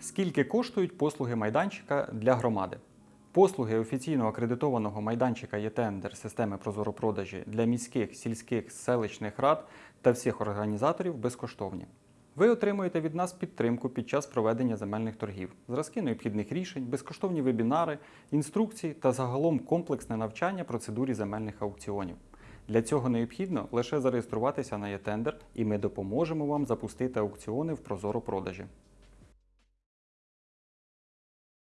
Скільки коштують послуги майданчика для громади? Послуги офіційно акредитованого майданчика ЄТендер системи Прозоропродажі для міських, сільських, селищних рад та всіх організаторів безкоштовні. Ви отримуєте від нас підтримку під час проведення земельних торгів, зразки необхідних рішень, безкоштовні вебінари, інструкції та загалом комплексне навчання процедурі земельних аукціонів. Для цього необхідно лише зареєструватися на ЄТендер, і ми допоможемо вам запустити аукціони в Прозоропродажі.